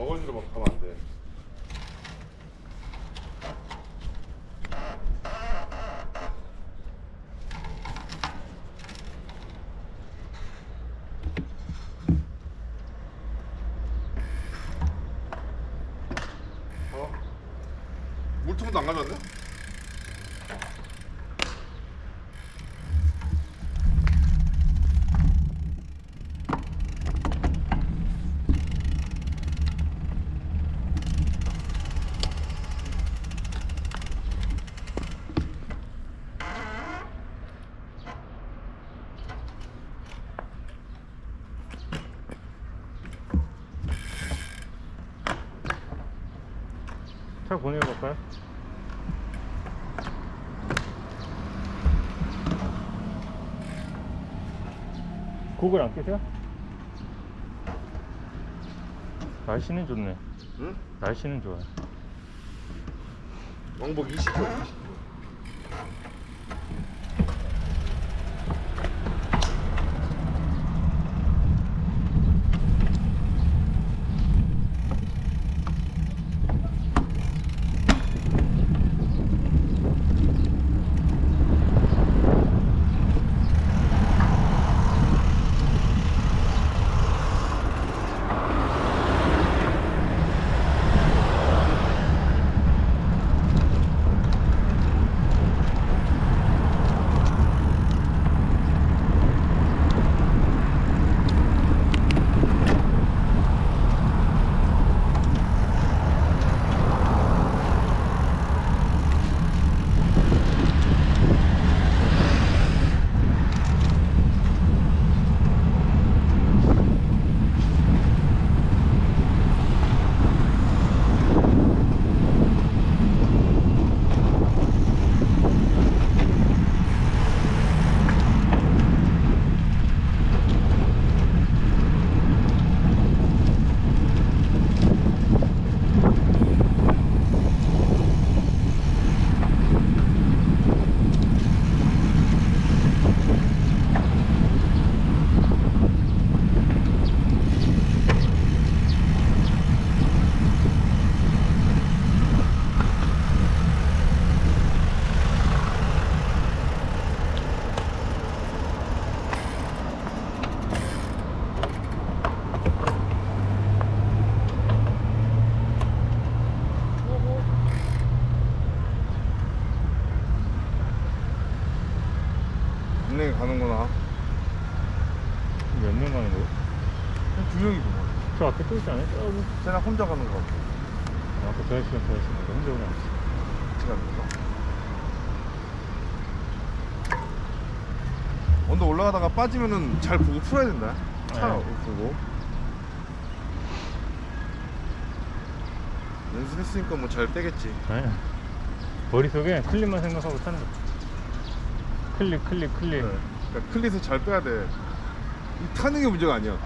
어거지로 막 가면 안 돼. 어? 물통도 안 가져왔네? 차 보내볼까요? 구글 안 끼세요? 날씨는 좋네 응? 날씨는 좋아요 왕복 20km. 은 가는 거예요? 두 명이구만. 저 앞에 또 있지 않아요? 저기 쟤나 혼자 가는 거 같아. 아까 저 아저씨가 저 아저씨가 혼자 오냐 같이 가는 거. 언더 올라가다가 빠지면은 잘 보고 풀어야 된다. 차 네. 보고. 연습했으니까 뭐 잘 빼겠지. 아니야 머릿속에 클립만 생각하고 타는 거야 클립 클립 클립 네. 그러니까 클릿을 잘 빼야 돼. 이 타는 게 문제가 아니야.